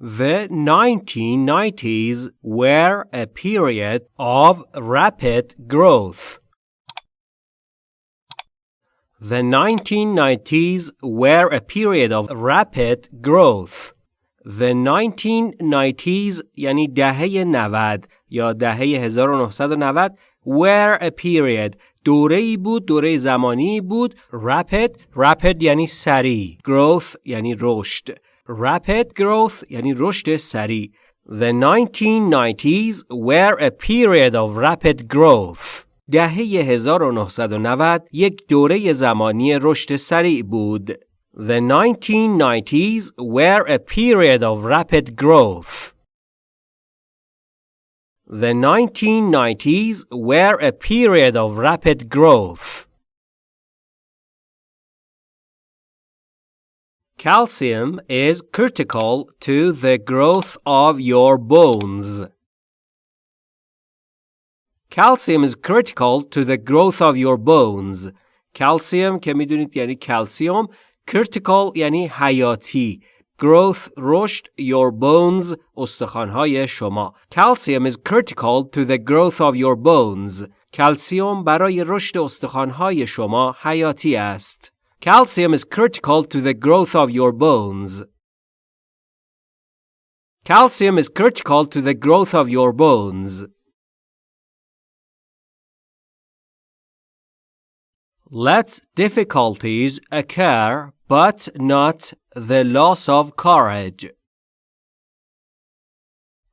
The 1990s were a period of rapid growth. The 1990s were a period of rapid growth. The 1990s یعنی دهه 90 یا دهه 1990 were a period دوره ای بود دوره زمانی بود rapid rapid یعنی سریع growth یعنی رشد rapid growth یعنی رشد سریع The 1990s were a period of rapid growth دهه 1990 یک دوره زمانی رشد سریع بود. The 1990s were a period of rapid growth. The 1990s were a period of rapid growth. Calcium is critical to the growth of your bones. Calcium is critical to the growth of your bones. Calcium که میدونید یعنی کلسیوم critical یعنی حیاتی growth رشد your bones استخوانهای شما calcium is critical to the growth of your bones کلسیوم برای رشد استخوانهای شما حیاتی است calcium is critical to the growth of your bones calcium is critical to the growth of your bones Let difficulties occur, but not the loss of courage.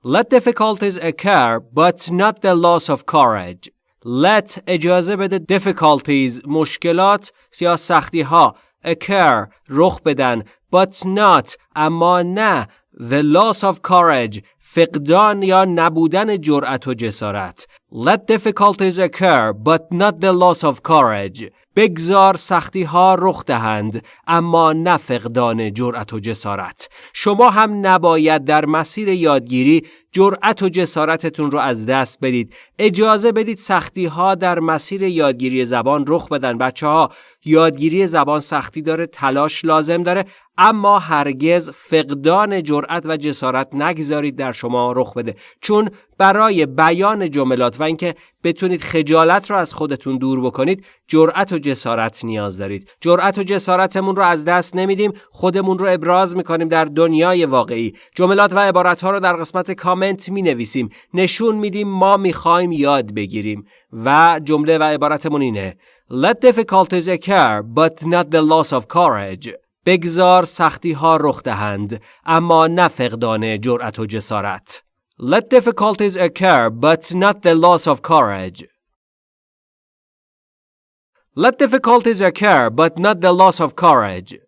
Let difficulties occur, but not the loss of courage. Let اجازه بده difficulties مشکلات یا سختی ها occur رخ بدن but not اما نه the loss of courage فقدان یا نبودن جرأت و جسارت. Let difficulties occur but not the loss of courage. بگذار سختی ها رخ دهند اما نه فقدان جرأت و جسارت. شما هم نباید در مسیر یادگیری جرأت و جسارتتون رو از دست بدید. اجازه بدید سختی ها در مسیر یادگیری زبان رخ بدن بچه ها یادگیری زبان سختی داره تلاش لازم داره اما هرگز فقدان جرأت و جسارت نگذارید در شما رخ بده. چون برای بیان جملات و اینکه بتونید خجالت رو از خودتون دور بکنید جرأت و جسارت نیاز دارید. جرأت و جسارتمون رو از دست نمیدیم خودمون رو ابراز می‌کنیم در دنیای واقعی. جملات و عبارت ها رو در قسمت کامنت می نویسیم نشون میدیم ما می‌خوایم یاد بگیریم. و جمله و عبارتمون اینه Let difficulties occur but not the loss of courage. بگذار سختی ها رخ دهند اما نه فقدان جرأت و جسارت Let difficulties occur but not the loss of courage Let difficulties occur but not the loss of courage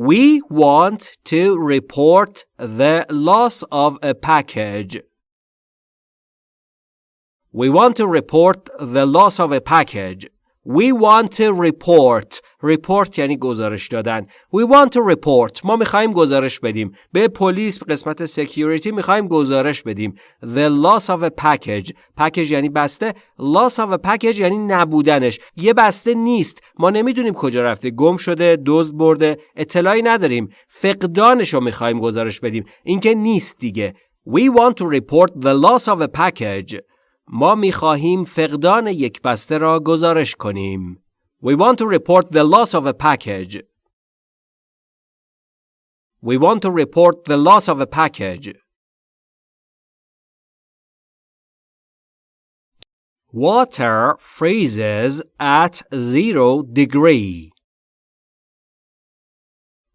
We want to report the loss of a package. We want to report the loss of a package. We want to report. report یعنی گزارش دادن. We want to report. ما می‌خوایم گزارش بدیم. به پلیس قسمت security می‌خوایم گزارش بدیم. The loss of a package. package یعنی بسته. loss of a package یعنی نبودنش. یه بسته نیست. ما نمی‌دونیم کجا رفته. گم شده، دزد برده. اطلاعی نداریم. فقدانش رو می‌خوایم گزارش بدیم. اینکه نیست دیگه. We want to report the loss of a package. ما می خواهیم فقدان یک بسته را گزارش کنیم. We want to report the loss of a package. We want to report the loss of a package. Water freezes at zero degree.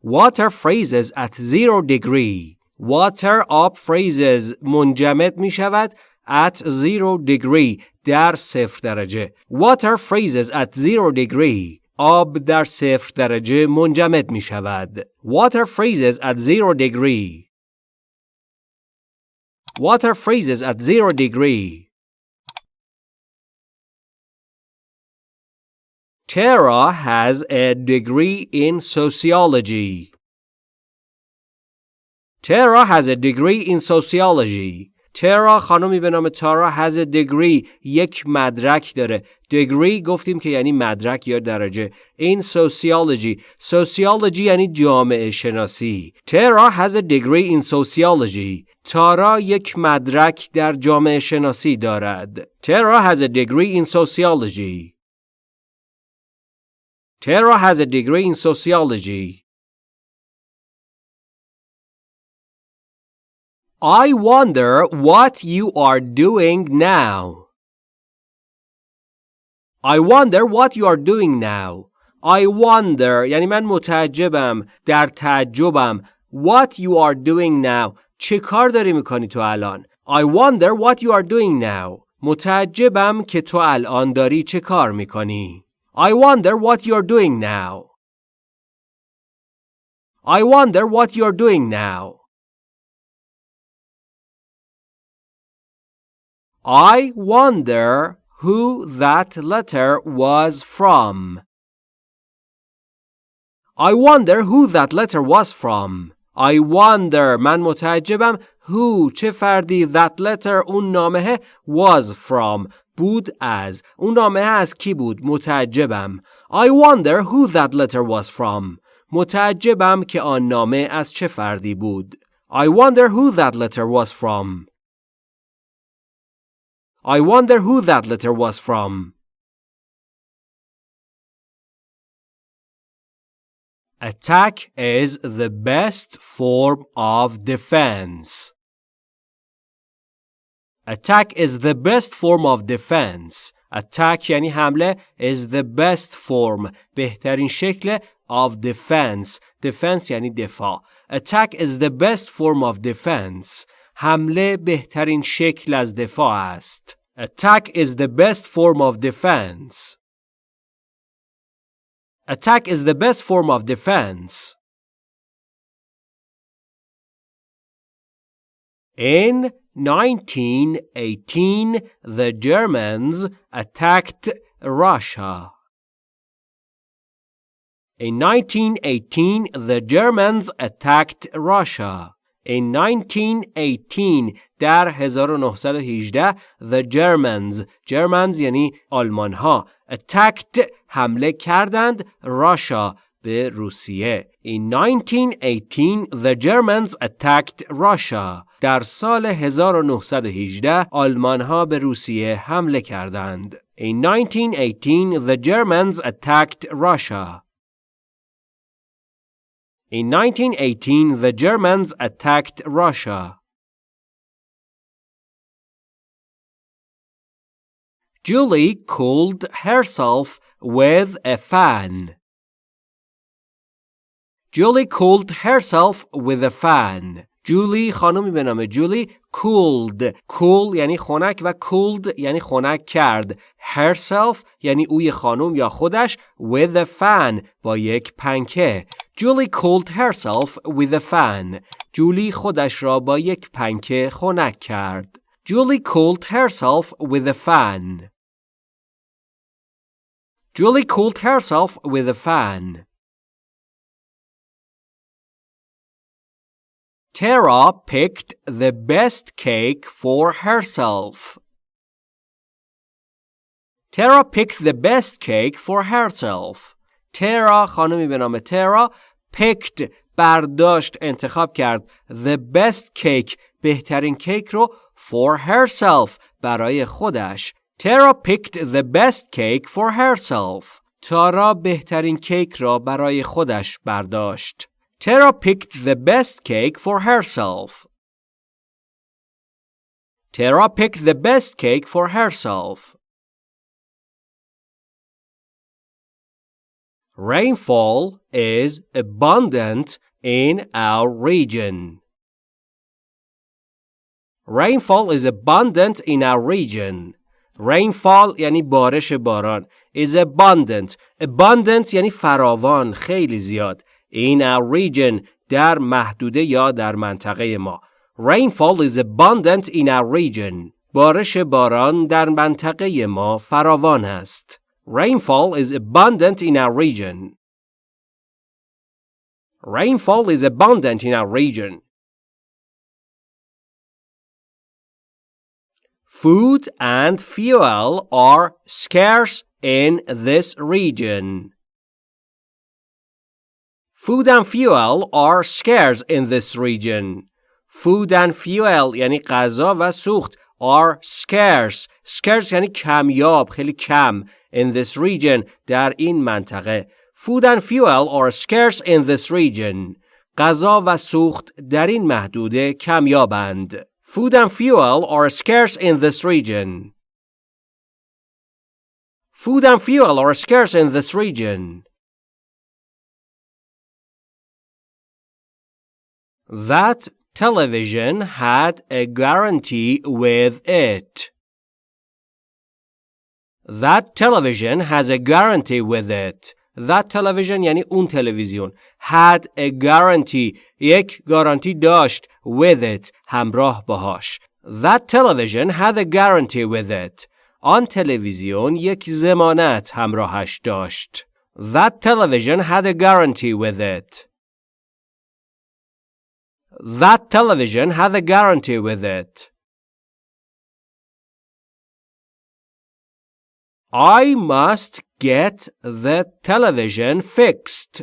Water freezes at zero degree. Water up freezes منجمد می شود at zero degree در صفر درجه water freezes at zero degree آب در صفر درجه منجمد می شود water freezes at zero degree water freezes at zero degree Tara has a degree in sociology. Tara has a degree in sociology. ترا خانمی به نام تارا a degree یک مدرک داره degree گفتیم که یعنی مدرک یا درجه این sociology sociology یعنی جامعه شناسی ترا a degree in sociology تارا یک مدرک در جامعه شناسی دارد ترا a degree in sociology Tara has a degree in sociology. I wonder what you are doing now. I wonder what you are doing now. I wonder یعنی من متعجبم در تعجبم What you are doing now چه کار داری میکنی تو الان I wonder what you are doing now متعجبم که تو الان داری چه کار میکنی I wonder what you are doing now I wonder what you are doing now I wonder who that letter was from. I wonder who that letter was from. I wonder من متعجبم who چه فردی that letter اون نامه was from بود از اون نامه از کی بود متعجبم I wonder who that letter was from متعجبم که آن نامه از چه فردی بود I wonder who that letter was from I wonder who that letter was from. Attack is the best form of defense. Attack is the best form of defense. Attack یعنی حمله is the best form بهترین شکل of defense. Defense یعنی دفاع. Attack is the best form of defense. حمله بهترین شکل از دفاع است. Attack is the best form of defense. Attack is the best form of defense. In 1918, the Germans attacked Russia. In 1918, the Germans attacked Russia. In 1918 در 1918 the Germans Germans یعنی آلمان ها attacked حمله کردند Russia به روسیه In 1918 the Germans attacked Russia در سال 1918 آلمان ها به روسیه حمله کردند In 1918 the Germans attacked Russia In 1918, the Germans attacked Russia. Julie cooled herself with a fan. Julie cooled herself with a fan. جولی خانمی به نام جولی cooled cool یعنی خنک و cooled یعنی خنک کرد herself یعنی اوی خانم یا خودش with a fan با یک پنکه Julie cooled herself with a fan. جولی خودش را با یک پنکه خنک کرد. Julie cooled herself with a fan. Julie cooled herself with a fan. Tara picked the best cake for herself. Tara picked the best cake for herself. ترا خانمی به نام ترا picked برداشت انتخاب کرد the best cake بهترین کیک رو for herself برای خودش ترا picked the best cake for herself تارا بهترین کیک را برای خودش برداشت ترا picked the best cake for herself Tara picked the best cake for herself. Rainfall is abundant in our region. Rainfall is abundant in our region. Rainfall یعنی بارش باران is abundant. Abundant یعنی فراوان خیلی زیاد. In our region در محدوده یا در منطقه ما. Rainfall is abundant in our region. بارش باران در منطقه ما فراوان است. Rainfall is abundant in our region. Rainfall is abundant in our region. Food and fuel are scarce in this region. Food and fuel are scarce in this region. Food and fuel یعنی غذا و سوخت are scarce. Scarce یعنی کمیاب، خیلی کم. In this region در این منطقه. Food and fuel are scarce in this region. غذا و سوخت در این محدوده کمیابند. Food and fuel are scarce in this region. Food and fuel are scarce in this region. That television had a guarantee with it. That television has a guarantee with it. That television یعنی اون تلویزیون. Had a guarantee. یک گارانتی داشت. With it. همراه باهاش. That television had a guarantee with it. آن تلویزیون یک زمانت همراهش داشت. That television had a guarantee with it. That television had a guarantee with it. I must get the television fixed.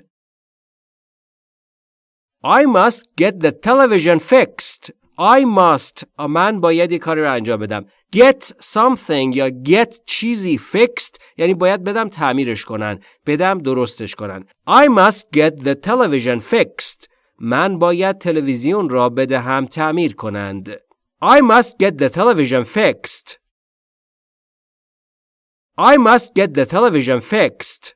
I must get the television fixed. I must من باید یه کاری رو انجام بدم. Get something یا get چیزی fixed یعنی باید بدم تعمیرش کنن. بدم درستش کنن. I must get the television fixed. من باید تلویزیون را بدهم تعمیر کنند. I must get the television fixed. I must get the television fixed.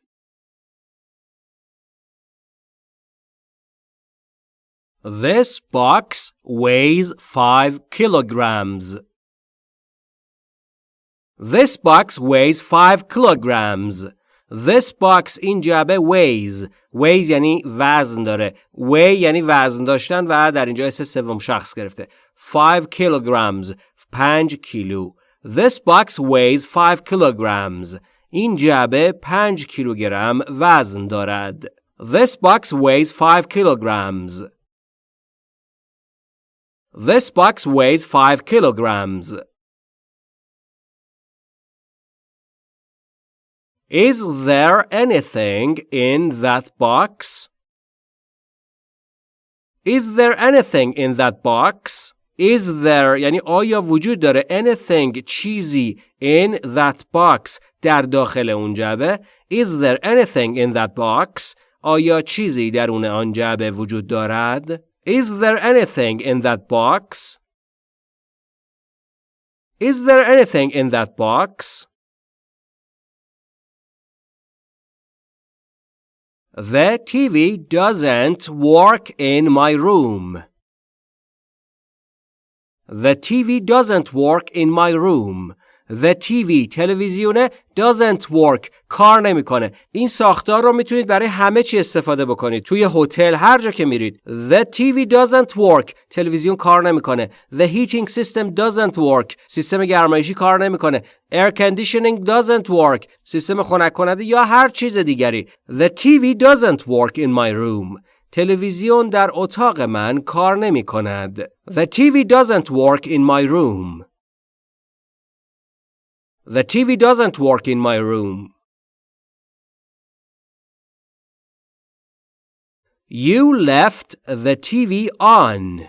This box weighs 5 kilograms. This box weighs 5 kilograms. This box این جعبه weighs weighs یعنی وزن داره weigh یعنی وزن داشتن و در اینجا اسم سوم شخص گرفته 5 kilograms 5 کیلو This box weighs 5 kilograms این جعبه 5 کیلوگرم وزن دارد This box weighs 5 kilograms This box weighs 5 kilograms Is there anything in that box? Is there anything in that box? Is there یعنی آیا وجود داره anything چیزی in that box در داخل اون جعبه Is there anything in that box آیا چیزی درون آن جعبه وجود دارد Is there anything in that box Is there anything in that box The TV doesn't work in my room. The TV doesn't work in my room. The TV تلویزیونه doesn't work. کار نمی‌کنه. این ساختار رو می‌تونید برای همه چی استفاده بکنید. توی هتل هر جا که میرید. The TV doesn't work. تلویزیون کار نمی‌کنه. The heating system doesn't work. سیستم گرمایشی کار نمی‌کنه. Air conditioning doesn't work. سیستم خنک کننده یا هر چیز دیگری. The TV doesn't work in my room. تلویزیون در اتاق من کار نمی کند. The TV doesn't work in my room. The TV doesn't work in my room. You left the TV on.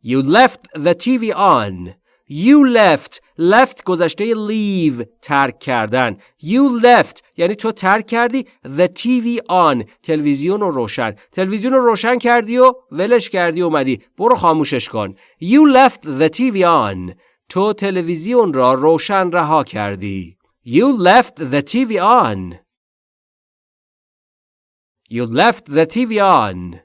You left the TV on. You left. Left گذشته leave. ترک کردن. You left. یعنی تو ترک کردی. The TV on. تلویزیون رو روشن. تلویزیون رو روشن کردی و ولش کردی اومدی. برو خاموشش کن. You left the TV on. تو تلویزیون را روشن رها کردی. You left the TV on. You left the TV on.